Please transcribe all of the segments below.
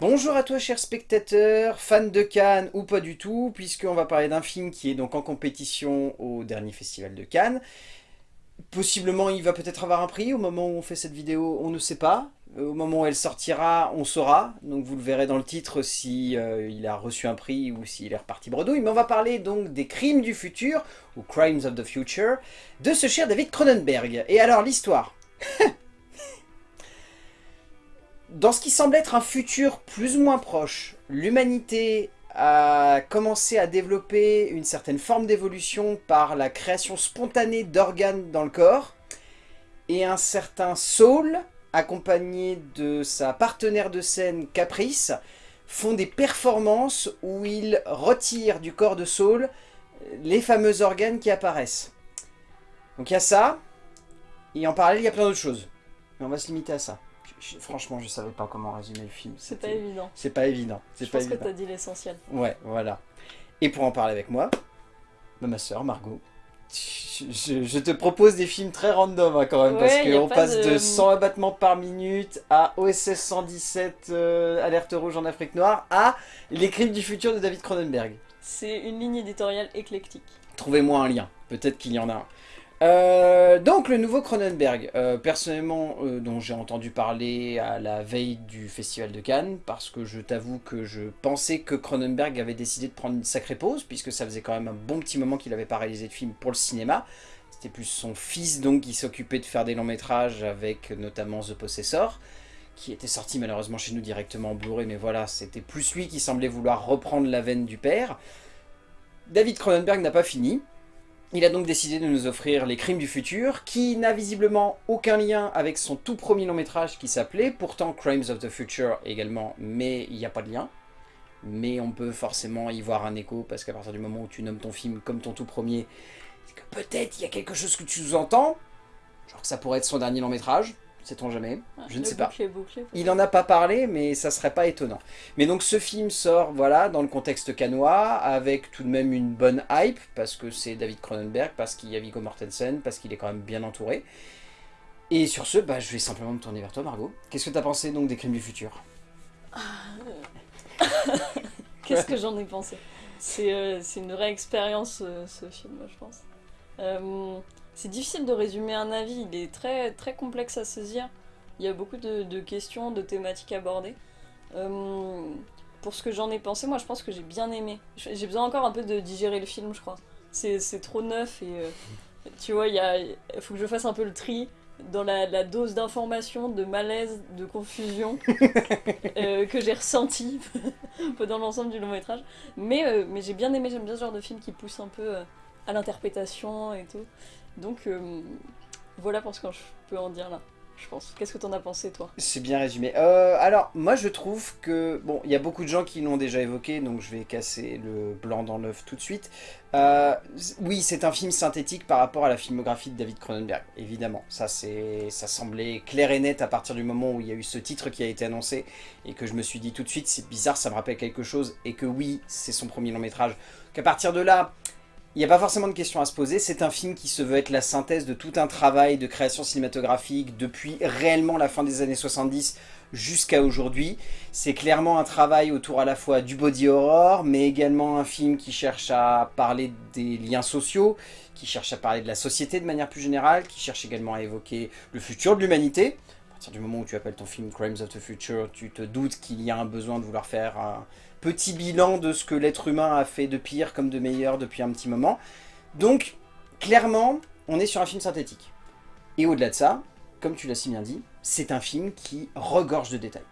Bonjour à toi chers spectateurs, fans de Cannes ou pas du tout, puisqu'on va parler d'un film qui est donc en compétition au dernier festival de Cannes. Possiblement il va peut-être avoir un prix, au moment où on fait cette vidéo on ne sait pas. Au moment où elle sortira, on saura, donc vous le verrez dans le titre si euh, il a reçu un prix ou s'il est reparti bredouille. Mais on va parler donc des crimes du futur, ou Crimes of the Future, de ce cher David Cronenberg. Et alors l'histoire Dans ce qui semble être un futur plus ou moins proche, l'humanité a commencé à développer une certaine forme d'évolution par la création spontanée d'organes dans le corps, et un certain Saul, accompagné de sa partenaire de scène Caprice, font des performances où ils retirent du corps de Saul les fameux organes qui apparaissent. Donc il y a ça, et en parallèle il y a plein d'autres choses. Mais on va se limiter à ça franchement, je savais pas comment résumer le film. C'est pas évident. C'est pas évident. Je pas pense que t'as dit l'essentiel. Ouais, voilà. Et pour en parler avec moi, bah, ma soeur Margot. Je, te propose des films très random hein, quand même, parce qu'on passe de... 100 abattements par minute à OSS 117 euh, Alerte Rouge en Afrique Noire à Les Crimes du futur de David Cronenberg. C'est une ligne éditoriale éclectique. Trouvez-moi un lien, peut-être qu'il y en a un. Euh, donc le nouveau Cronenberg, euh, personnellement euh, dont j'ai entendu parler à la veille du festival de Cannes, parce que je t'avoue que je pensais que Cronenberg avait décidé de prendre une sacrée pause, puisque ça faisait quand même un bon petit moment qu'il avait pas réalisé de film pour le cinéma. C'était plus son fils donc qui s'occupait de faire des longs métrages avec notamment The Possessor, qui était sorti malheureusement chez nous directement en Blu-ray, mais voilà, c'était plus lui qui semblait vouloir reprendre la veine du père. David Cronenberg n'a pas fini, il a donc décidé de nous offrir Les Crimes du Futur, qui n'a visiblement aucun lien avec son tout premier long métrage qui s'appelait pourtant Crimes of the Future également, mais il n'y a pas de lien. Mais on peut forcément y voir un écho, parce qu'à partir du moment où tu nommes ton film comme ton tout premier, c'est que peut-être il y a quelque chose que tu sous-entends, genre que ça pourrait être son dernier long métrage, Sait-on jamais ah, Je ne sais pas. Il n'en a pas parlé, mais ça serait pas étonnant. Mais donc ce film sort voilà, dans le contexte canois, avec tout de même une bonne hype, parce que c'est David Cronenberg, parce qu'il y a Viggo Mortensen, parce qu'il est quand même bien entouré. Et sur ce, bah, je vais simplement me tourner vers toi, Margot. Qu'est-ce que tu as pensé donc des Crimes du futur? Qu'est-ce que j'en ai pensé? Euh, C'est une vraie expérience, euh, ce film, je pense. Euh, c'est difficile de résumer un avis, il est très, très complexe à saisir. Il y a beaucoup de, questions, de thématiques abordées. Euh, pour ce que j'en ai pensé, moi je pense que j'ai bien aimé. J'ai besoin encore un peu de digérer le film, je crois. C'est trop neuf et euh, tu vois, il faut que je fasse un peu le tri dans la, dose d'information, de malaise, de confusion euh, que j'ai ressenti dans l'ensemble du long métrage. Mais, mais j'ai bien aimé, j'aime bien ce genre de film qui pousse un peu à l'interprétation et tout. Donc euh, voilà pour ce que je peux en dire là. Je pense. Qu'est-ce que t'en as pensé, toi? C'est bien résumé. Euh, alors, moi, je trouve que... Bon, il y a beaucoup de gens qui l'ont déjà évoqué, donc je vais casser le blanc dans l'œuf tout de suite. Euh, oui, c'est un film synthétique par rapport à la filmographie de David Cronenberg, évidemment. Ça, ça semblait clair et net à partir du moment où il y a eu ce titre qui a été annoncé, et que je me suis dit tout de suite, c'est bizarre, ça me rappelle quelque chose, et que oui, c'est son premier long métrage. Qu'à partir de là, il n'y a pas forcément de questions à se poser, c'est un film qui se veut être la synthèse de tout un travail de création cinématographique depuis réellement la fin des années 70 jusqu'à aujourd'hui. C'est clairement un travail autour à la fois du body horror, mais également un film qui cherche à parler des liens sociaux, qui cherche à parler de la société de manière plus générale, qui cherche également à évoquer le futur de l'humanité. À partir du moment où tu appelles ton film Crimes of the Future, tu te doutes qu'il y a un besoin de vouloir faire petit bilan de ce que l'être humain a fait de pire comme de meilleur depuis un petit moment. Donc, clairement, on est sur un film synthétique. Et au-delà de ça, comme tu l'as si bien dit, c'est un film qui regorge de détails.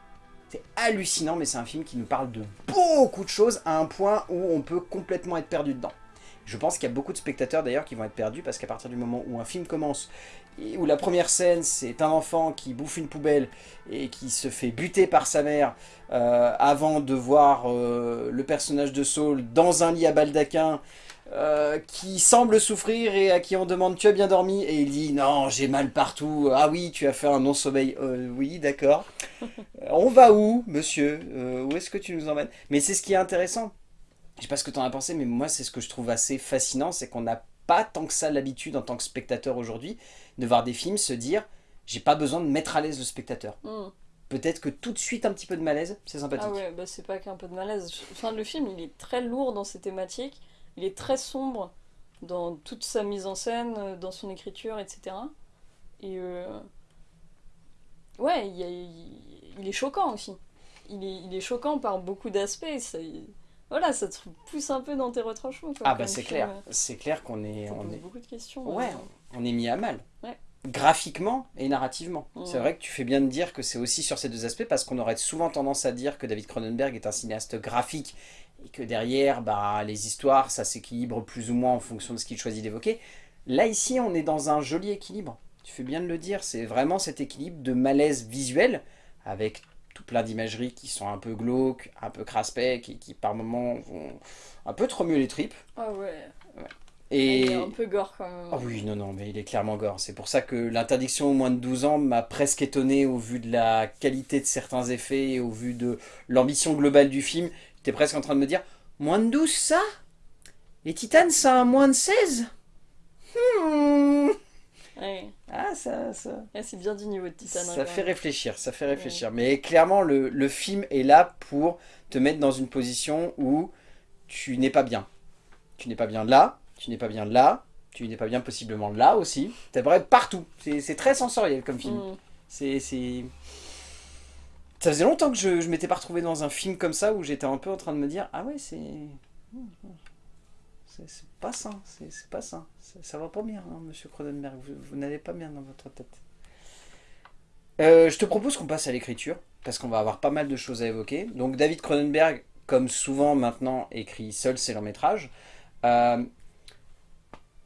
C'est hallucinant, mais c'est un film qui nous parle de beaucoup de choses à un point où on peut complètement être perdu dedans. Je pense qu'il y a beaucoup de spectateurs d'ailleurs qui vont être perdus parce qu'à partir du moment où un film commence, et où la première scène c'est un enfant qui bouffe une poubelle et qui se fait buter par sa mère euh, avant de voir euh, le personnage de Saul dans un lit à baldaquin euh, qui semble souffrir et à qui on demande tu as bien dormi? Et il dit non j'ai mal partout. Ah oui tu as fait un non-sommeil. Oui d'accord. On va où monsieur? Où est-ce que tu nous emmènes? Mais c'est ce qui est intéressant je sais pas ce que tu en as pensé, mais moi c'est ce que je trouve assez fascinant, c'est qu'on n'a pas tant que ça l'habitude en tant que spectateur aujourd'hui de voir des films se dire j'ai pas besoin de mettre à l'aise le spectateur. Hmm. peut-être que tout de suite un petit peu de malaise, c'est sympathique. Ah ouais, bah c'est pas qu'un peu de malaise. Enfin, le film, il est très lourd dans ses thématiques, il est très sombre dans toute sa mise en scène, euh, dans son écriture, etc. Et euh, ouais, il, a- est choquant aussi. Il est, il est choquant par beaucoup d'aspects. ça- Voilà, ça te pousse un peu dans tes retranchements. quoi, Ah bah c'est clair, c'est clair qu'on est, on est, beaucoup de questions. ouais, euh. on est mis à mal. Ouais. Graphiquement et narrativement. C'est vrai que tu fais bien de dire que c'est aussi sur ces deux aspects parce qu'on aurait souvent tendance à dire que David Cronenberg est un cinéaste graphique et que derrière, bah, les histoires, ça s'équilibre plus ou moins en fonction de ce qu'il choisit d'évoquer. Là, ici, on est dans un joli équilibre. Tu fais bien de le dire, c'est vraiment cet équilibre de malaise visuel avec tout plein d'imageries qui sont un peu glauques, un peu craspec et qui par moments vont un peu te remuer les tripes. Ah ouais, Et... il est un peu gore quand même. Ah oui, non, non, mais il est clairement gore. C'est pour ça que l'interdiction au moins de 12 ans m'a presque étonné au vu de la qualité de certains effets et au vu de l'ambition globale du film. J'étais presque en train de me dire, moins de 12 ça? Les Titanes, ça a moins de 16 Hmm. Ouais. Ah, ça, ça, Ouais, c'est bien du niveau de Titan. hein, ça fait réfléchir, ça fait réfléchir. Mais clairement, le, le film est là pour te mettre dans une position où tu n'es pas bien. Tu n'es pas bien là, tu n'es pas bien là, tu n'es pas bien possiblement là aussi. T'es vrai partout. C'est très sensoriel comme film. Mm. C'est... c'est- Ça faisait longtemps que je, je m'étais pas retrouvé dans un film comme ça où j'étais un peu en train de me dire Ah ouais, c'est. C'est c'est pas sain, c'est pas sain. Ça, ça va pas bien, hein, monsieur Cronenberg. Vous, vous n'allez pas bien dans votre tête. Euh, je te propose qu'on passe à l'écriture, parce qu'on va avoir pas mal de choses à évoquer. Donc, David Cronenberg, comme souvent maintenant, écrit seul ses longs métrages. Euh,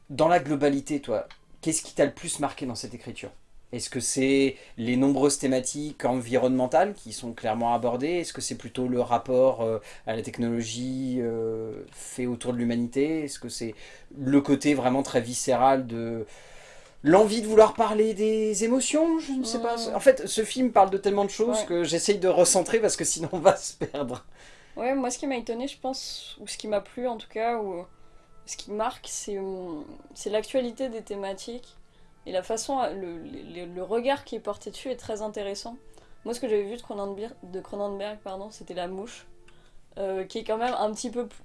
dans la globalité, toi, qu'est-ce qui t'a le plus marqué dans cette écriture? Est-ce que c'est les nombreuses thématiques environnementales qui sont clairement abordées? Est-ce que c'est plutôt le rapport euh, à la technologie euh, fait autour de l'humanité? Est-ce que c'est le côté vraiment très viscéral de l'envie de vouloir parler des émotions? Je ne sais pas. Mm. En fait, ce film parle de tellement de choses Ouais. que j'essaye de recentrer parce que sinon on va se perdre. Ouais, moi ce qui m'a étonné, je pense, ou ce qui m'a plu en tout cas, ou ce qui marque, c'est hum, c'est l'actualité des thématiques et la façon, le, le- le regard qui est porté dessus est très intéressant. Moi ce que j'avais vu de Cronenberg, de Cronenberg pardon, c'était La Mouche, euh, qui est quand même un petit peu plus...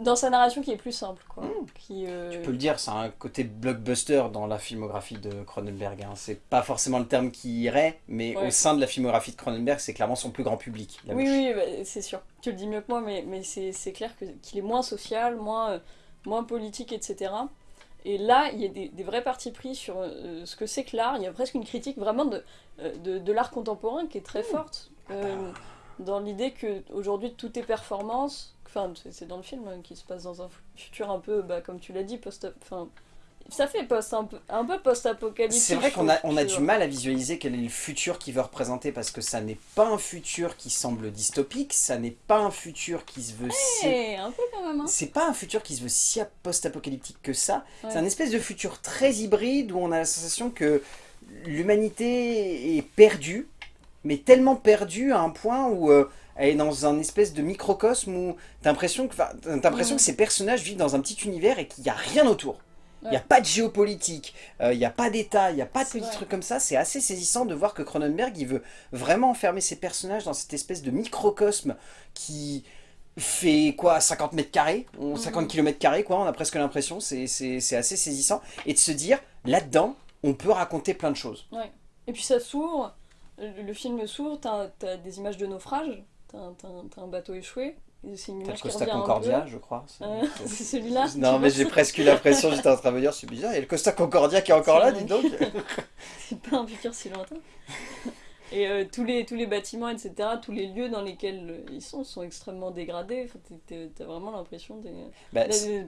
Dans sa narration qui est plus simple, quoi. Mm. Qui, euh, Tu peux le dire, c'est un côté blockbuster dans la filmographie de Cronenberg. hein. C'est pas forcément le terme qui irait, mais Ouais. au sein de la filmographie de Cronenberg, c'est clairement son plus grand public. La Oui, Mouche. oui, bah, c'est sûr. Tu le dis mieux que moi, mais, mais c'est clair qu'il est moins social, moins, euh, moins politique, etc. Et là, il y a des, des vrais partis pris sur euh, ce que c'est que l'art. Il y a presque une critique vraiment de, euh, de, de l'art contemporain qui est très forte. euh, dans l'idée que aujourd'hui tout est performance. Enfin, c'est- dans le film hein, qui se passe dans un futur un peu, bah, comme tu l'as dit, post Enfin, ça fait post un peu, post-apocalyptique. C'est vrai qu'on a, on du mal à visualiser quel est le futur qu'il veut représenter parce que ça n'est pas un futur qui semble dystopique, ça n'est pas un futur qui se veut si... Eh, un peu quand même. Hein. C'est pas un futur qui se veut si post-apocalyptique que ça. Ouais. C'est un espèce de futur très hybride où on a la sensation que l'humanité est perdue, mais tellement perdue à un point où euh, elle est dans un espèce de microcosme où t'as l'impression que, que ces personnages vivent dans un petit univers et qu'il n'y a rien autour. Il n'y a Ouais. pas de géopolitique, euh, il n'y a pas d'État, il n'y a pas de petits vrai. trucs comme ça. C'est assez saisissant de voir que Cronenberg, il veut vraiment enfermer ses personnages dans cette espèce de microcosme qui fait quoi 50 mètres carrés On- 50 Mhm. km carrés quoi, on a presque l'impression, c'est assez saisissant. Et de se dire, là-dedans, on peut raconter plein de choses. Et puis ça s'ouvre, le, le film s'ouvre, t'as as des images de naufrage, t'as un, bateau échoué, c'est une le image Costa Concordia, je crois. c'est- Euh, celui-là Non, mais j'ai presque eu l'impression, j'étais en train de me dire, c'est bizarre, il y a le Costa Concordia qui est encore là, dis donc. C'est pas un futur si lointain. Et euh, tous, les, tous les bâtiments, etc., tous les lieux dans lesquels euh, ils sont sont extrêmement dégradés. Enfin, T'as vraiment l'impression Bah,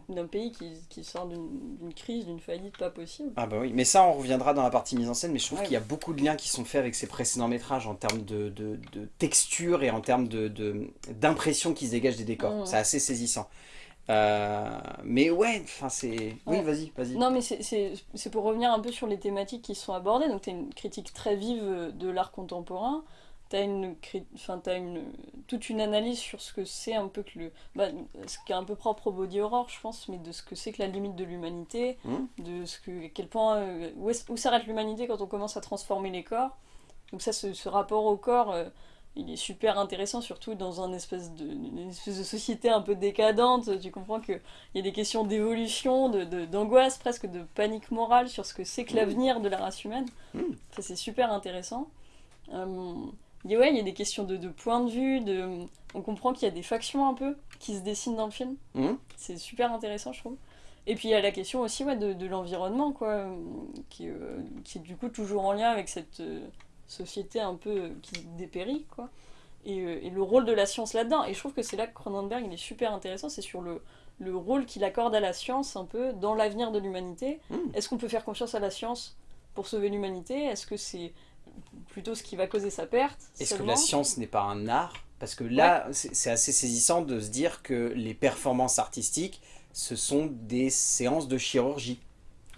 d'un pays qui, qui sort d'une crise, d'une faillite pas possible. Ah bah oui, mais ça on reviendra dans la partie mise en scène, mais je trouve Ouais. qu'il y a beaucoup de liens qui sont faits avec ses précédents métrages en termes de, de, de texture et en termes de, de- d'impression qui se dégage des décors. Mhm. C'est assez saisissant. Euh, mais ouais, enfin c'est... Oui, Ouais. vas-y, vas-y. Non, mais c'est- pour revenir un peu sur les thématiques qui sont abordées. Donc, tu as une critique très vive de l'art contemporain. Tu as, une, enfin, toute une analyse sur ce que c'est un peu que le. bah, ce qui est un peu propre au body horror, je pense, mais de ce que c'est que la limite de l'humanité, Mhm. de ce que, à quel point. euh, où, s'arrête l'humanité quand on commence à transformer les corps. Donc ça, ce, ce rapport au corps, euh, il est super intéressant, surtout dans un espèce de, une espèce de société un peu décadente. Tu comprends qu'il y a des questions d'évolution, d'angoisse, de, d'angoisse presque de panique morale sur ce que c'est que l'avenir de la race humaine. Mm. Ça, c'est super intéressant. Euh, et ouais, il y a des questions de, de point de vue, de... on comprend qu'il y a des factions un peu qui se dessinent dans le film. Mhm. C'est super intéressant, je trouve. Et puis il y a la question aussi ouais, de, de l'environnement, quoi, euh, qui, euh, qui est du coup toujours en lien avec cette euh, société un peu euh, qui dépérit, quoi. Et, euh, et le rôle de la science là-dedans. Et je trouve que c'est là que Cronenberg il est super intéressant, c'est sur le, le rôle qu'il accorde à la science un peu dans l'avenir de l'humanité. Mm. Est-ce qu'on peut faire confiance à la science pour sauver l'humanité? Est-ce que c'est plutôt ce qui va causer sa perte Est-ce que la science n'est pas un art? Parce que là, c'est c'est assez saisissant de se dire que les performances artistiques, ce sont des séances de chirurgie.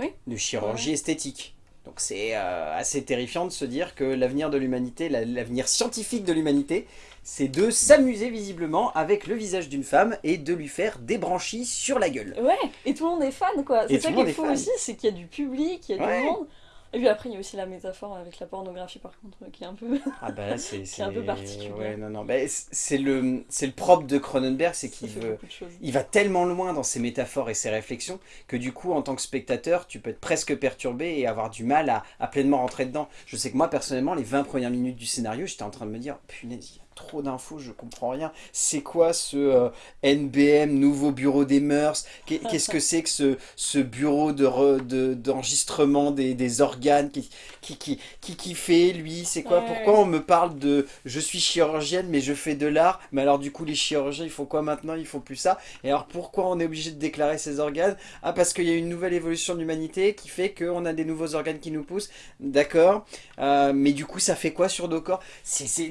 Oui. De chirurgie esthétique. Donc c'est euh, assez terrifiant de se dire que l'avenir de l'humanité, la- l'avenir scientifique de l'humanité, c'est de s'amuser visiblement avec le visage d'une femme et de lui faire des branchies sur la gueule. Ouais, et tout le monde est fan, quoi. C'est ça qui est est fou fan. aussi, c'est qu'il y a du public, il y a Ouais. du monde. Et puis après, il y a aussi la métaphore avec la pornographie, par contre, qui est un peu... Ah bah là c'est un peu particulier. Ouais, non, non. Bah, c'est le, c'est le propre de Cronenberg, c'est qu'il veut... Il va tellement loin dans ses métaphores et ses réflexions que du coup, en tant que spectateur, tu peux être presque perturbé et avoir du mal à, à pleinement rentrer dedans. Je sais que moi, personnellement, les 20 premières minutes du scénario, j'étais en train de me dire, punaise, trop d'infos, je comprends rien. C'est quoi ce euh, NBM, nouveau bureau des mœurs? Qu'est- Qu'est-ce que c'est que ce, ce bureau de re- de- d'enregistrement des, des organes qui, qui, qui, qui, qui fait, lui? C'est quoi? Ouais, Pourquoi ouais. on me parle de je suis chirurgienne, mais je fais de l'art? Mais alors, du coup, les chirurgiens, ils font quoi maintenant? Ils font plus ça? Et alors pourquoi on est obligé de déclarer ces organes? Ah parce qu'il y a une nouvelle évolution de l'humanité qui fait qu'on a des nouveaux organes qui nous poussent. D'accord? Euh, mais du coup ça fait quoi sur nos corps?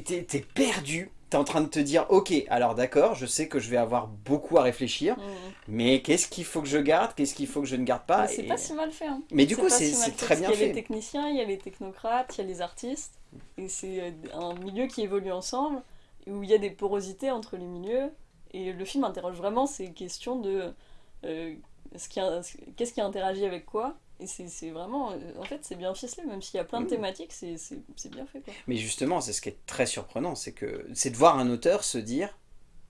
T'es t'es perdu. T'es en train de te dire ok alors d'accord je sais que je vais avoir beaucoup à réfléchir Mmh. mais qu'est-ce qu'il faut que je garde Qu'est-ce qu'il faut que je ne garde pas c'est Et- pas si mal fait. Hein. Mais du coup c'est si fait, très bien qu'il y a les fait. techniciens, il y a les technocrates, il y a les artistes. Et c'est euh, un milieu qui évolue ensemble, où il y a des porosités entre les milieux. Et le film interroge vraiment ces questions de euh, ce qui qu'est-ce qui interagit avec quoi. Et c'est vraiment. euh, En fait, c'est bien ficelé, même s'il y a plein de Mm. thématiques, c'est bien fait. Quoi. Mais justement c'est ce qui est très surprenant c'est que c'est de voir un auteur se dire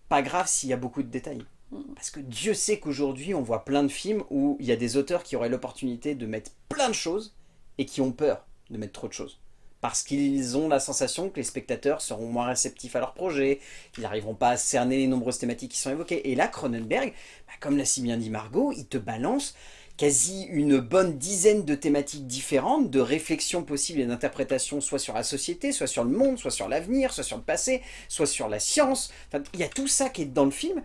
pas grave s'il y a beaucoup de détails. Mm. Parce que Dieu sait qu'aujourd'hui, on voit plein de films où il y a des auteurs qui auraient l'opportunité de mettre plein de choses et qui ont peur de mettre trop de choses. Parce qu'ils ont la sensation que les spectateurs seront moins réceptifs à leur projet, qu'ils n'arriveront pas à cerner les nombreuses thématiques qui sont évoquées. Et là, Cronenberg, bah, comme l'a si bien dit Margot, il te balance quasi une bonne dizaine de thématiques différentes, de réflexions possibles et d'interprétations, soit sur la société, soit sur le monde, soit sur l'avenir, soit sur le passé, soit sur la science. Enfin, il y a tout ça qui est dans le film.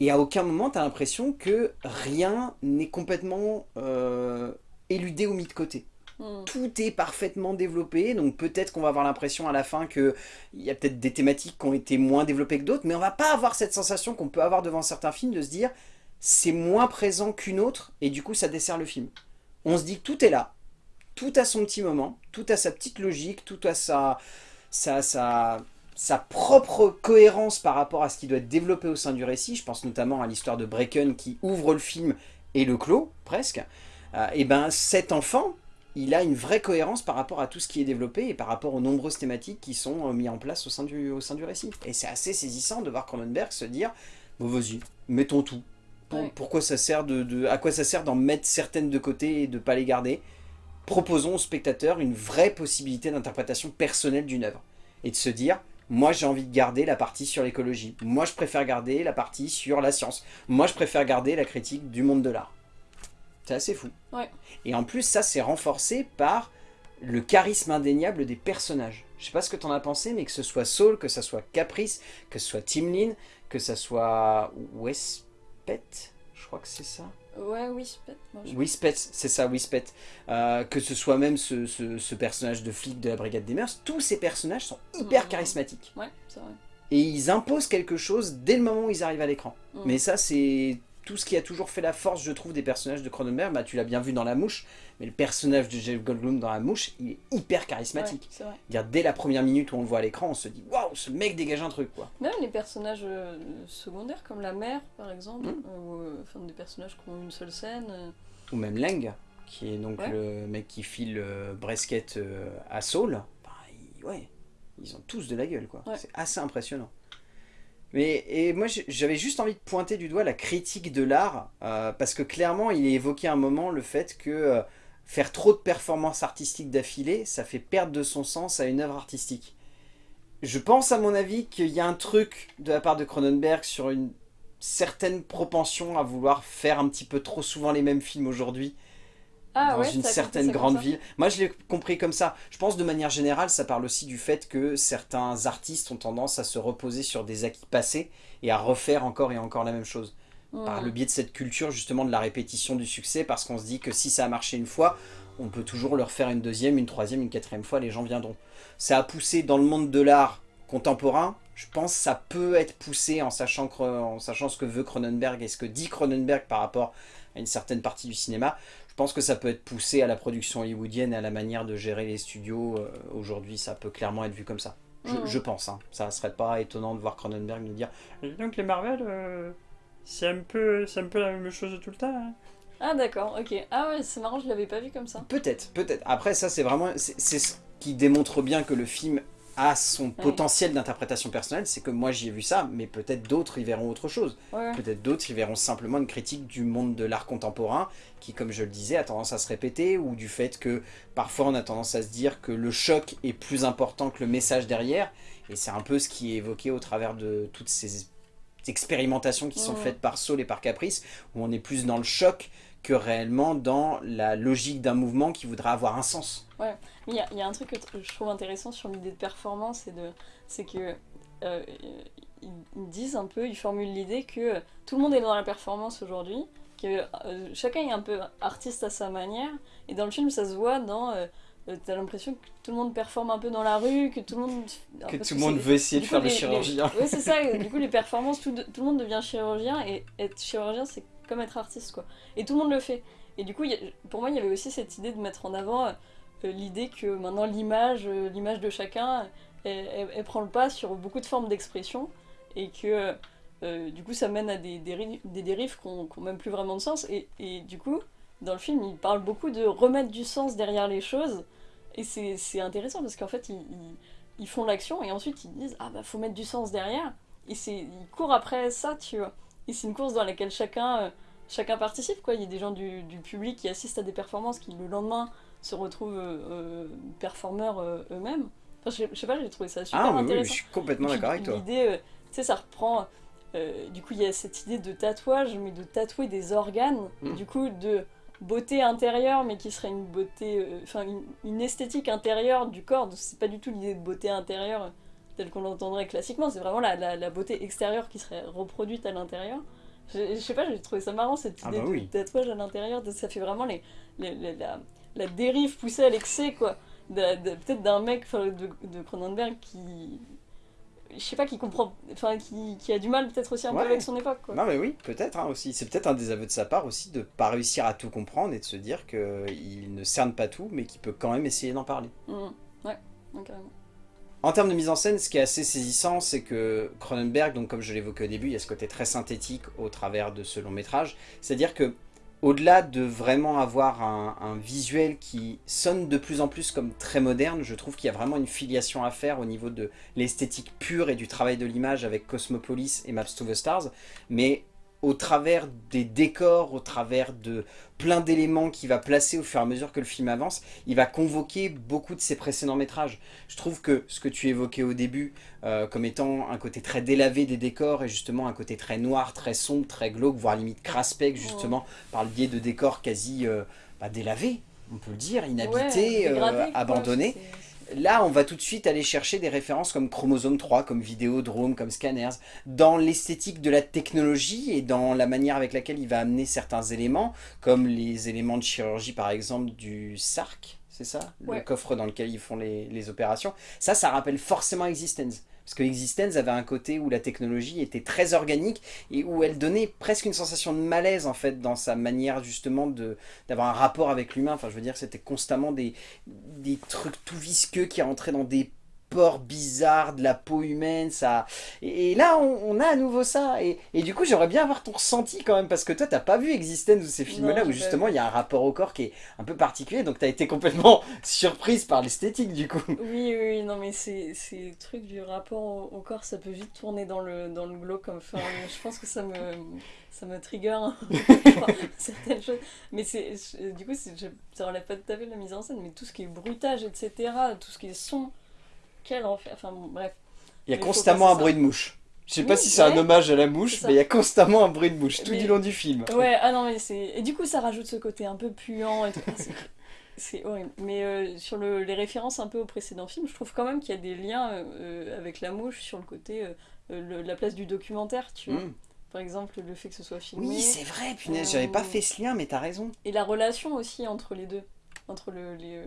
Et à aucun moment, tu as l'impression que rien n'est complètement euh, éludé ou mis de côté. Mm. Tout est parfaitement développé, donc peut-être qu'on va avoir l'impression à la fin qu'il y a peut-être des thématiques qui ont été moins développées que d'autres, mais on va pas avoir cette sensation qu'on peut avoir devant certains films de se dire c'est moins présent qu'une autre, et du coup ça dessert le film. On se dit que tout est là, tout a son petit moment, tout a sa petite logique, tout a sa, sa, sa, propre cohérence par rapport à ce qui doit être développé au sein du récit. Je pense notamment à l'histoire de Bracken qui ouvre le film et le clôt, presque. Euh, et ben cet enfant, il a une vraie cohérence par rapport à tout ce qui est développé et par rapport aux nombreuses thématiques qui sont euh, mises en place au sein du, au sein du récit. Et c'est assez saisissant de voir Cronenberg se dire, bon vas-y, mettons tout. Pour- Ouais. Pourquoi ça sert de, de- à quoi ça sert d'en mettre certaines de côté et de pas les garder Proposons au spectateur une vraie possibilité d'interprétation personnelle d'une œuvre. Et de se dire, moi j'ai envie de garder la partie sur l'écologie. Moi je préfère garder la partie sur la science. Moi je préfère garder la critique du monde de l'art. C'est assez fou. Ouais. Et en plus, ça c'est renforcé par le charisme indéniable des personnages. Je sais pas ce que t'en as pensé, mais que ce soit Saul, que ce soit Caprice, que ce soit Tim Lin, que ce soit Wespet, je crois que c'est ça. Ouais, je- Wispet, c'est ça, Wispet. Euh, que ce soit même ce, ce- ce personnage de flic de la Brigade des Mœurs, tous ces personnages sont hyper charismatiques. Ouais, c'est vrai. Et ils imposent quelque chose dès le moment où ils arrivent à l'écran. Mm. Mais ça, c'est tout ce qui a toujours fait la force, je trouve, des personnages de Cronenberg. Bah, tu l'as bien vu dans La Mouche, mais le personnage de Jeff Goldblum dans La Mouche, il est hyper charismatique. Ouais, c'est vrai. Dire, dès la première minute où on le voit à l'écran, on se dit waouh, ce mec dégage un truc quoi. Même les personnages euh, secondaires, comme la mère, par exemple, Mm. euh, ou euh, enfin, des personnages qui ont une seule scène. euh, Ou même Lang, qui est donc Ouais. le mec qui file Bresket euh, à Saul. Bah, ouais, ils ont tous de la gueule, quoi. C'est assez impressionnant. Mais et moi, j'avais juste envie de pointer du doigt la critique de l'art, euh, parce que clairement, il est évoqué à un moment le fait que faire trop de performances artistiques d'affilée, ça fait perdre de son sens à une œuvre artistique. Je pense, à mon avis, qu'il y a un truc de la part de Cronenberg sur une certaine propension à vouloir faire un petit peu trop souvent les mêmes films aujourd'hui, ah dans une certaine grande ville. Moi, je l'ai compris comme ça. Je pense de manière générale, ça parle aussi du fait que certains artistes ont tendance à se reposer sur des acquis passés et à refaire encore et encore la même chose. Par le biais de cette culture, justement, de la répétition du succès, parce qu'on se dit que si ça a marché une fois, on peut toujours le refaire une deuxième, une troisième, une quatrième fois, les gens viendront. Ça a poussé dans le monde de l'art contemporain, je pense que ça peut être poussé en sachant, en sachant ce que veut Cronenberg et ce que dit Cronenberg par rapport à une certaine partie du cinéma. Je pense que ça peut être poussé à la production hollywoodienne et à la manière de gérer les studios. Euh, aujourd'hui, ça peut clairement être vu comme ça. Je, pense. Hein. Ça serait pas étonnant de voir Cronenberg nous dire donc les Marvel, euh, c'est un, peu, un peu la même chose tout le temps. Hein. Ah d'accord, ok. Ah ouais, c'est marrant, je l'avais pas vu comme ça. Peut-être, peut-être. Après, ça c'est vraiment... C'est ce qui démontre bien que le film a son potentiel d'interprétation personnelle, c'est que moi j'y ai vu ça, mais peut-être d'autres y verront autre chose. Peut-être d'autres y verront simplement une critique du monde de l'art contemporain, qui comme je le disais a tendance à se répéter, ou du fait que parfois on a tendance à se dire que le choc est plus important que le message derrière, et c'est un peu ce qui est évoqué au travers de toutes ces expérimentations qui sont faites par Saul et par Caprice, où on est plus dans le choc que réellement dans la logique d'un mouvement qui voudra avoir un sens. Ouais, il y, y, a un truc que je trouve intéressant sur l'idée de performance, c'est que euh, ils disent un peu, ils formulent l'idée que tout le monde est dans la performance aujourd'hui, que euh, chacun est un peu artiste à sa manière, et dans le film ça se voit dans... Euh, t'as l'impression que tout le monde performe un peu dans la rue, que tout le monde... Que tout le monde veut essayer de faire le chirurgien. Oui, c'est ça, du coup les performances, tout, tout, le monde devient chirurgien, et être chirurgien c'est comme être artiste, quoi. Et tout le monde le fait. Et du coup, pour moi, il y avait aussi cette idée de mettre en avant euh, l'idée que maintenant l'image, euh, l'image de chacun, elle, prend le pas sur beaucoup de formes d'expression, et que euh, du coup, ça mène à des, des dérives qui n'ont même plus vraiment de sens. Et, et, du coup, dans le film, il parle beaucoup de remettre du sens derrière les choses, et c'est intéressant parce qu'en fait, ils, ils, font l'action, et ensuite ils disent Ah bah, faut mettre du sens derrière, et ils courent après ça, tu vois. Et c'est une course dans laquelle chacun, euh, chacun participe. Quoi. Il y a des gens du, public qui assistent à des performances qui, le lendemain, se retrouvent euh, euh, performeurs eux-mêmes. Enfin, je, sais pas, j'ai trouvé ça super ah, intéressant. Oui, je suis complètement d'accord avec toi. L'idée, tu sais, ça reprend... du coup, il y a cette idée de tatouage, mais de tatouer des organes, hmm. du coup, de beauté intérieure, mais qui serait une beauté, enfin, une, esthétique intérieure du corps. C'est pas du tout l'idée de beauté intérieure tel qu'on l'entendrait classiquement, c'est vraiment la, la, beauté extérieure qui serait reproduite à l'intérieur. Je, je, sais pas, j'ai trouvé ça marrant cette ah idée bah de tatouage à l'intérieur, ça fait vraiment les, la, la, dérive poussée à l'excès, quoi. Peut-être d'un mec de, de Cronenberg qui, je sais pas, qui comprend, enfin, qui, qui a du mal peut-être aussi un peu avec son époque. Quoi. Non mais oui, peut-être hein, aussi. C'est peut-être un des aveux de sa part aussi de pas réussir à tout comprendre et de se dire qu'il ne cerne pas tout, mais qu'il peut quand même essayer d'en parler. Mmh. Ouais, carrément. En termes de mise en scène, ce qui est assez saisissant, c'est que Cronenberg, donc comme je l'évoquais au début, il y a ce côté très synthétique au travers de ce long métrage. C'est-à-dire que au-delà de vraiment avoir un, visuel qui sonne de plus en plus comme très moderne, je trouve qu'il y a vraiment une filiation à faire au niveau de l'esthétique pure et du travail de l'image avec Cosmopolis et Maps to the Stars, mais au travers des décors, au travers de plein d'éléments qu'il va placer au fur et à mesure que le film avance, il va convoquer beaucoup de ses précédents métrages. Je trouve que ce que tu évoquais au début, euh, comme étant un côté très délavé des décors, et justement un côté très noir, très sombre, très glauque, voire limite craspec, justement, par le biais de décors quasi euh, bah, délavés, on peut le dire, inhabités, euh, abandonnés. Là, on va tout de suite aller chercher des références comme Chromosome 3, comme Vidéodrome, comme Scanners, dans l'esthétique de la technologie et dans la manière avec laquelle il va amener certains éléments, comme les éléments de chirurgie par exemple du SARC, c'est ça? Le coffre dans lequel ils font les, les opérations. Ça, ça rappelle forcément Existence. Parce que Existence avait un côté où la technologie était très organique et où elle donnait presque une sensation de malaise en fait dans sa manière justement d'avoir un rapport avec l'humain. Enfin je veux dire c'était constamment des, des trucs tout visqueux qui rentraient dans des pores bizarres de la peau humaine, ça... Et, et là, on, on a à nouveau ça, et, et du coup, j'aimerais bien avoir ton ressenti quand même, parce que toi, t'as pas vu Existence ou ces films-là, où justement, il y a un rapport au corps qui est un peu particulier, donc t'as été complètement surprise par l'esthétique, du coup. Oui, oui, non, mais c'est c'est le truc du rapport au, au corps, ça peut vite tourner dans le, dans le glauque. Enfin, je pense que ça me, ça me trigger peu, certaines choses. Mais c'est, du coup, ça relève pas tout à fait de la mise en scène, mais tout ce qui est bruitage, etc., tout ce qui est son, quel enfer. Enfin, bon, bref. Il y a Mais constamment un bruit de mouche. Je sais pas si c'est un hommage à la mouche, mais il y a constamment un bruit de mouche tout Mais- du long du film. Ouais, ah non, mais c'est. Et du coup, ça rajoute ce côté un peu puant et tout. C'est- horrible. Mais euh, sur le, les références un peu aux précédents films, je trouve quand même qu'il y a des liens euh, avec la mouche sur le côté, euh, le- la place du documentaire, tu vois. Mm. Par exemple, le fait que ce soit filmé. Oui, c'est vrai, punaise, j'avais pas fait ce lien, mais t'as raison. Et la relation aussi entre les deux. Entre, le, les,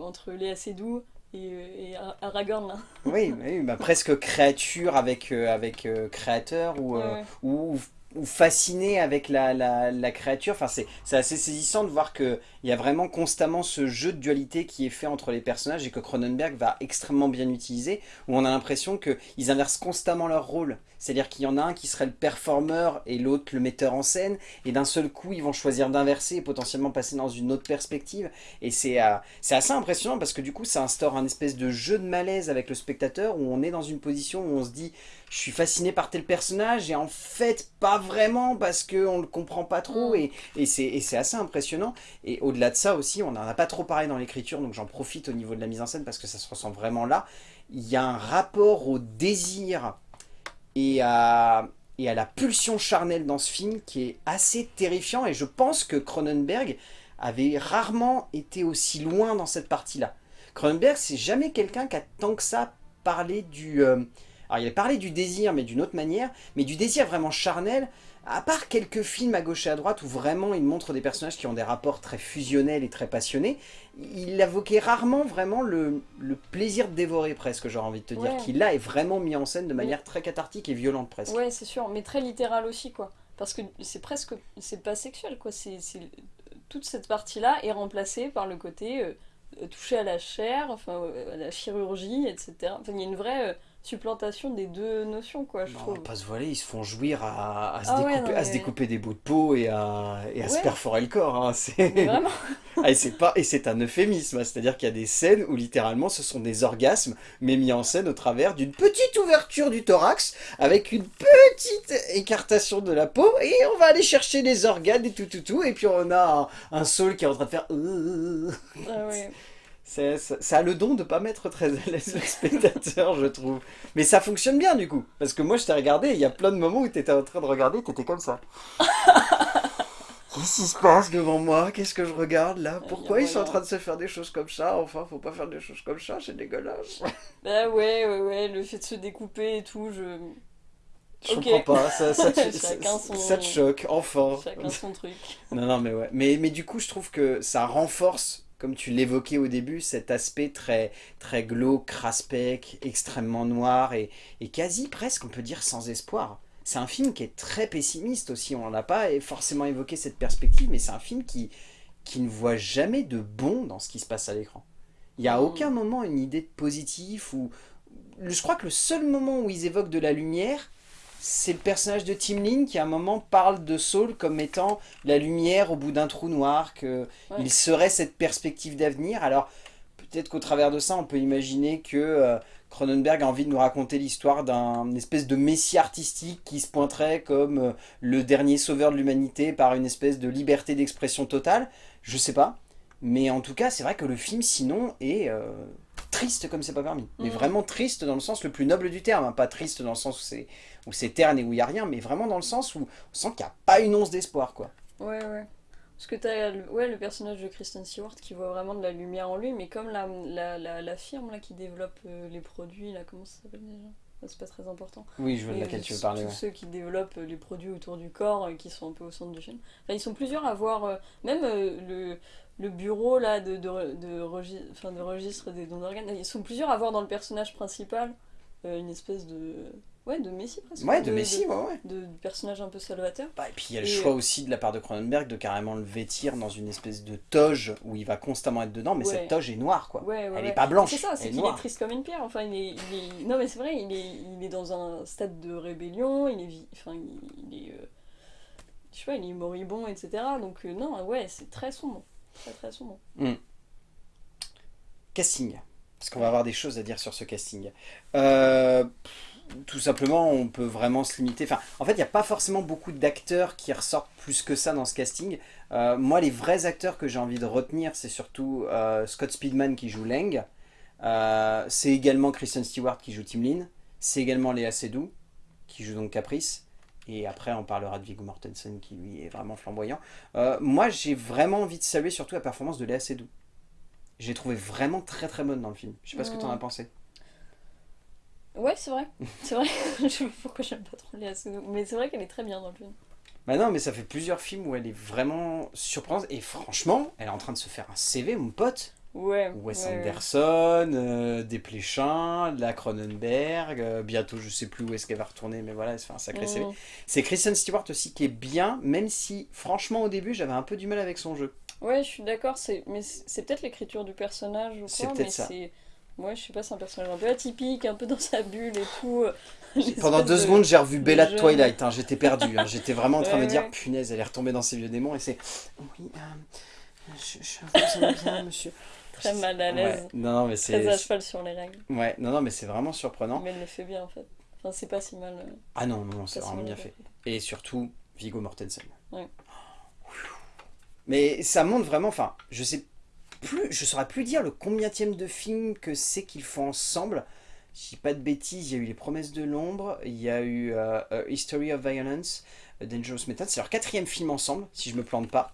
entre Léa Seydoux et, et Ar- Aragorn, là. Oui, oui bah, presque créature avec, euh, avec euh, créateur ou, euh, Ouais, ouais. ou, ou fasciné avec la, la, créature. Enfin, c'est assez saisissant de voir qu'il y a vraiment constamment ce jeu de dualité qui est fait entre les personnages et que Cronenberg va extrêmement bien utiliser, où on a l'impression qu'ils inversent constamment leur rôle. C'est-à-dire qu'il y en a un qui serait le performeur et l'autre le metteur en scène, et d'un seul coup, ils vont choisir d'inverser et potentiellement passer dans une autre perspective. Et c'est euh, c'est assez impressionnant parce que du coup, ça instaure un espèce de jeu de malaise avec le spectateur où on est dans une position où on se dit je suis fasciné par tel personnage et en fait pas vraiment parce qu'on le comprend pas trop Mm. et, et c'est assez impressionnant. Et au-delà de ça aussi, on n'en a pas trop parlé dans l'écriture donc j'en profite au niveau de la mise en scène parce que ça se ressent vraiment là. Il y a un rapport au désir et à, et à la pulsion charnelle dans ce film qui est assez terrifiant et je pense que Cronenberg avait rarement été aussi loin dans cette partie-là. Cronenberg, c'est jamais quelqu'un qui a tant que ça parlé du... euh, alors il a parlé du désir, mais d'une autre manière, mais du désir vraiment charnel, à part quelques films à gauche et à droite où vraiment il montre des personnages qui ont des rapports très fusionnels et très passionnés, il évoquait rarement vraiment le, le plaisir de dévorer presque, j'aurais envie de te dire, Ouais. qui là est vraiment mis en scène de manière très cathartique et violente presque. Ouais, c'est sûr, mais très littéral aussi, quoi. Parce que c'est presque. C'est pas sexuel, quoi. C'est. Toute cette partie-là est remplacée par le côté euh, euh, touché à la chair, enfin, euh, à la chirurgie, etc. Enfin, il y a une vraie euh, supplantation des deux notions, quoi, je Non, on trouve. pas se voiler, ils se font jouir à, à se, Ah ouais, découper, à se découper des bouts de peau et à, et à se perforer le corps. hein, c'est- vraiment. Ah, et c'est pas et c'est un euphémisme, hein, c'est-à-dire qu'il y a des scènes où littéralement ce sont des orgasmes, mais mis en scène au travers d'une petite ouverture du thorax avec une petite écartation de la peau et on va aller chercher les organes et tout tout tout et puis on a un, un Saul qui est en train de faire. euh, Ah ouais. C'est- ça, ça a le don de pas mettre très à l'aise le spectateur, je trouve. Mais ça fonctionne bien du coup. Parce que moi je t'ai regardé, il y a plein de moments où tu étais en train de regarder, tu étais comme ça. Qu'est-ce qui se passe devant moi? Qu'est-ce que je regarde là? Pourquoi ils sont en train de se faire des choses comme ça? Enfin, faut pas faire des choses comme ça, c'est dégueulasse. Bah ouais, ouais, ouais, le fait de se découper et tout, je. Je comprends pas, ça, ça, te, son- ça te choque, enfin. Chacun son truc. Non, non, mais ouais. Mais, mais du coup, je trouve que ça renforce, comme tu l'évoquais au début, cet aspect très, très glauque, craspec, extrêmement noir et, et quasi presque, on peut dire, sans espoir. C'est un film qui est très pessimiste aussi, on n'a pas forcément évoqué cette perspective, mais c'est un film qui, qui ne voit jamais de bon dans ce qui se passe à l'écran. Il n'y a Mm. aucun moment une idée de positif ou... Je crois que le seul moment où ils évoquent de la lumière, c'est le personnage de Tim Lin qui à un moment parle de Saul comme étant la lumière au bout d'un trou noir, qu'il Ouais. serait cette perspective d'avenir. Alors peut-être qu'au travers de ça, on peut imaginer que euh, Cronenberg a envie de nous raconter l'histoire d'un espèce de messie artistique qui se pointerait comme euh, le dernier sauveur de l'humanité par une espèce de liberté d'expression totale. Je sais pas. Mais en tout cas, c'est vrai que le film, sinon, est euh, triste comme c'est pas permis. Mais Mhm. vraiment triste dans le sens le plus noble du terme. hein. Pas triste dans le sens où c'est où c'est terne et où il n'y a rien, mais vraiment dans le sens où on sent qu'il n'y a pas une once d'espoir, quoi. Ouais, ouais. Parce que t'as le, ouais, le personnage de Kristen Stewart qui voit vraiment de la lumière en lui, mais comme la, la, la, la firme là, qui développe euh, les produits, là, comment ça s'appelle déjà? C'est pas très important. Oui, je vois de Et laquelle tu veux parler. Tous ouais. ceux qui développent euh, les produits autour du corps, euh, qui sont un peu au centre du film. Enfin, ils sont plusieurs à voir, euh, même le, le bureau là, de, de, de, regi- enfin, de registre des dons d'organes, ils sont plusieurs à voir dans le personnage principal une espèce de Ouais, de Messi presque. Ouais, de Messi, ouais, ouais. De, du personnage un peu salvateur. Bah, et puis il y a le Et, choix euh, aussi de la part de Cronenberg de carrément le vêtir dans une espèce de toge où il va constamment être dedans, mais Ouais. cette toge est noire quoi. Ouais, ouais, Elle est pas blanche, C'est ça, c'est est qu'il est noire. triste comme une pierre. Enfin, il est, il est- Non, mais c'est vrai, il est, il est dans un stade de rébellion, il est, enfin, il, il est, euh, je sais pas, il est moribond, etc. Donc euh, non, ouais, c'est très sombre, très très sombre. Casting, parce qu'on va avoir des choses à dire sur ce casting. Euh, tout simplement, on peut vraiment se limiter. Enfin, en fait, il n'y a pas forcément beaucoup d'acteurs qui ressortent plus que ça dans ce casting. Euh, moi, les vrais acteurs que j'ai envie de retenir, c'est surtout euh, Scott Speedman qui joue Leng. Euh, c'est également Kristen Stewart qui joue Tim Lin. C'est également Léa Seydoux qui joue donc Caprice. Et après, on parlera de Viggo Mortensen qui lui est vraiment flamboyant. Moi, j'ai vraiment envie de saluer surtout la performance de Léa Seydoux. J'ai trouvé vraiment très très bonne dans le film. Je sais pas ce que tu en as pensé. Ouais, c'est vrai, c'est vrai. je sais pas pourquoi j'aime pas trop Léa Seydoux, mais c'est vrai qu'elle est très bien dans le film. Bah non, mais ça fait plusieurs films où elle est vraiment surprenante. Et franchement, elle est en train de se faire un CV, mon pote. Ouais. Wes ouais. Anderson, euh, Desplechin, la Cronenberg. euh, bientôt, je sais plus où est-ce qu'elle va retourner, mais voilà, elle se fait un sacré CV. Mm. C'est Kristen Stewart aussi qui est bien, même si, franchement, au début, j'avais un peu du mal avec son jeu. Ouais, je suis d'accord, c'est mais c'est peut-être l'écriture du personnage ou C'est quoi, peut-être mais c'est ouais, je sais pas, c'est un personnage un peu atypique, un peu dans sa bulle et tout. Pendant deux de- secondes, j'ai revu Bella de. Twilight. hein, J'étais perdu. hein, J'étais vraiment en train de me Ouais, dire, punaise, elle est retombée dans ses vieux démons. Et c'est, oui, euh, je, je vous aime bien, monsieur. Très mal à l'aise. Ouais, Non, non, mais Très c'est. à cheval sur les règles. Ouais, non, non, mais c'est vraiment surprenant. Mais elle le fait bien en fait. Enfin, c'est pas si mal. euh, Ah non, non, c'est pas si vraiment bien fait. fait. Et surtout, Viggo Mortensen. Ouais. Mais ça montre vraiment, enfin, je sais plus, je saurais plus dire le combienième de films que c'est qu'ils font ensemble. Je dis pas de bêtises, il y a eu Les Promesses de l'Ombre, il y a eu euh, A History of Violence, A Dangerous Method, c'est leur quatrième film ensemble, si je me plante pas.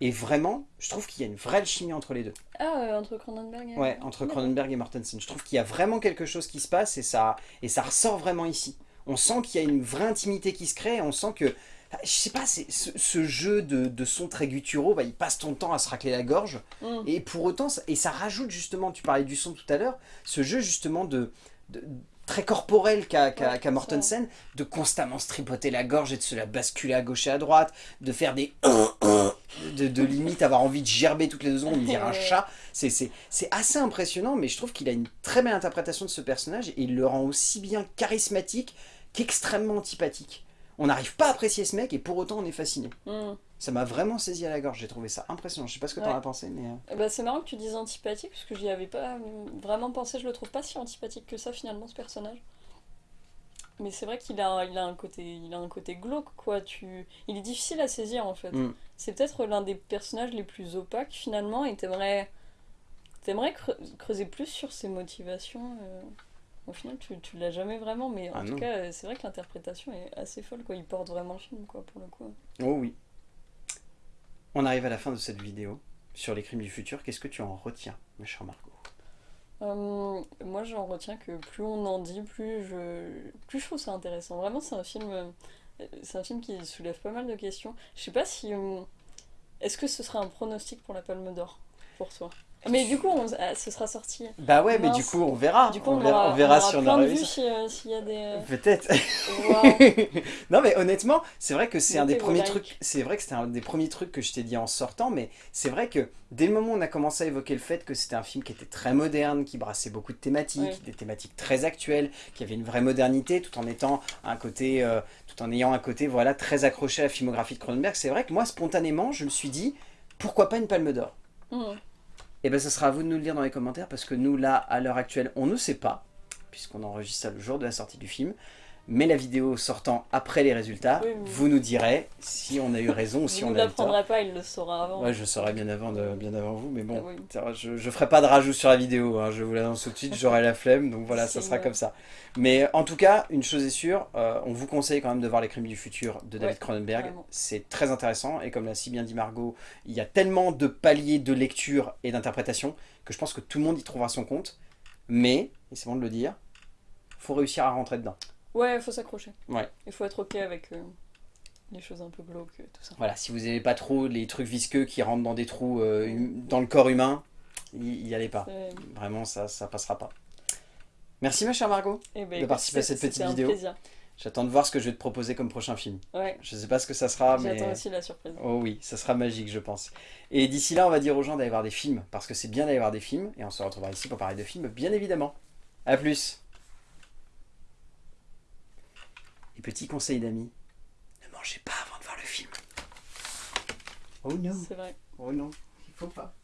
Et vraiment, je trouve qu'il y a une vraie chimie entre les deux. Ah, euh, entre Cronenberg et. Ouais, entre Cronenberg et Mortensen. Je trouve qu'il y a vraiment quelque chose qui se passe et ça, et ça ressort vraiment ici. On sent qu'il y a une vraie intimité qui se crée, on sent que, je sais pas, c'est ce, ce jeu de, de sons très gutturaux, bah, il passe ton temps à se racler la gorge, Mm. et pour autant, ça- et ça rajoute justement, tu parlais du son tout à l'heure, ce jeu justement de, de- très corporel qu'a Ouais, c'est Mortensen, de constamment se tripoter la gorge et de se la basculer à gauche et à droite, de faire des de, de limite avoir envie de gerber toutes les deux secondes, dire un chat. C'est assez impressionnant, mais je trouve qu'il a une très belle interprétation de ce personnage et il le rend aussi bien charismatique qu'extrêmement antipathique. On n'arrive pas à apprécier ce mec et pour autant on est fasciné. Mm. Ça m'a vraiment saisi à la gorge, j'ai trouvé ça impressionnant. Je sais pas ce que t'en Ouais. as pensé, mais... euh, ben, c'est marrant que tu dises antipathique parce que j'y avais pas vraiment pensé. Je le trouve pas si antipathique que ça finalement ce personnage. Mais c'est vrai qu'il a, il a un côté, il a un côté glauque quoi. Tu, il est difficile à saisir en fait. Mm. C'est peut-être l'un des personnages les plus opaques finalement et t'aimerais, t'aimerais creu- creuser plus sur ses motivations. euh. Au final, tu, tu l'as jamais vraiment, mais en Ah tout non. cas, c'est vrai que l'interprétation est assez folle quoi. Il porte vraiment le film quoi pour le coup. Oh oui. On arrive à la fin de cette vidéo sur les crimes du futur. Qu'est-ce que tu en retiens, ma chère Margot? Euh, moi, j'en retiens que plus on en dit, plus je, plus je trouve ça intéressant. Vraiment, c'est un film, euh, c'est un film qui soulève pas mal de questions. Je sais pas si, euh, est-ce que ce serait un pronostic pour la Palme d'Or pour toi? Mais du coup, on- ah, ce sera sorti. Bah ouais, mais du coup on verra. Du coup, on, on, verra, aura, on verra on aura on plein de vues euh, s'il y a des. euh, Peut-être. non mais honnêtement, c'est vrai que c'est un des premiers trucs. C'est vrai que c'était un des premiers trucs que je t'ai dit en sortant, mais c'est vrai que dès le moment où on a commencé à évoquer le fait que c'était un film qui était très moderne, qui brassait beaucoup de thématiques, Ouais. des thématiques très actuelles, qui avait une vraie modernité, tout en étant un côté, euh, tout en ayant un côté voilà très accroché à la filmographie de Cronenberg. C'est vrai que moi spontanément, je me suis dit pourquoi pas une Palme d'Or? Mhm. Et bien, ça sera à vous de nous le dire dans les commentaires parce que nous, là, à l'heure actuelle, on ne sait pas, puisqu'on enregistre ça le jour de la sortie du film. Mais la vidéo sortant après les résultats, Oui, oui. vous nous direz si on a eu raison ou si on ne a eu tort. l'apprendrez pas, il le saura avant. Ouais, je saurai bien avant, de, bien avant vous, mais bon, Ah oui. je, je ferai pas de rajout sur la vidéo, hein, je vous l'annonce tout de suite, j'aurai la flemme, donc voilà, ça sera comme ça. Mais en tout cas, une chose est sûre, euh, on vous conseille quand même de voir Les Crimes du Futur de David Cronenberg, c'est très intéressant, et comme l'a si bien dit Margot, il y a tellement de paliers de lecture et d'interprétation que je pense que tout le monde y trouvera son compte, mais, et c'est bon de le dire, faut réussir à rentrer dedans. Ouais, il faut s'accrocher. Ouais. Il faut être ok avec euh, les choses un peu glauques, tout ça. Voilà, si vous n'aimez pas trop les trucs visqueux qui rentrent dans des trous euh, hum- dans le corps humain, y, y allez pas. Vraiment, ça ça passera pas. Merci ma chère Margot. Eh ben, De participer à cette petite vidéo. plaisir. J'attends de voir ce que je vais te proposer comme prochain film. Ouais, Je sais pas ce que ça sera, mais... j'attends aussi la surprise. Oh oui, ça sera magique, je pense. Et d'ici là, on va dire aux gens d'aller voir des films, parce que c'est bien d'aller voir des films, et on se retrouvera ici pour parler de films, bien évidemment. A plus Et petit conseil d'amis, ne mangez pas avant de voir le film. Oh non, C'est vrai. oh non, il faut pas.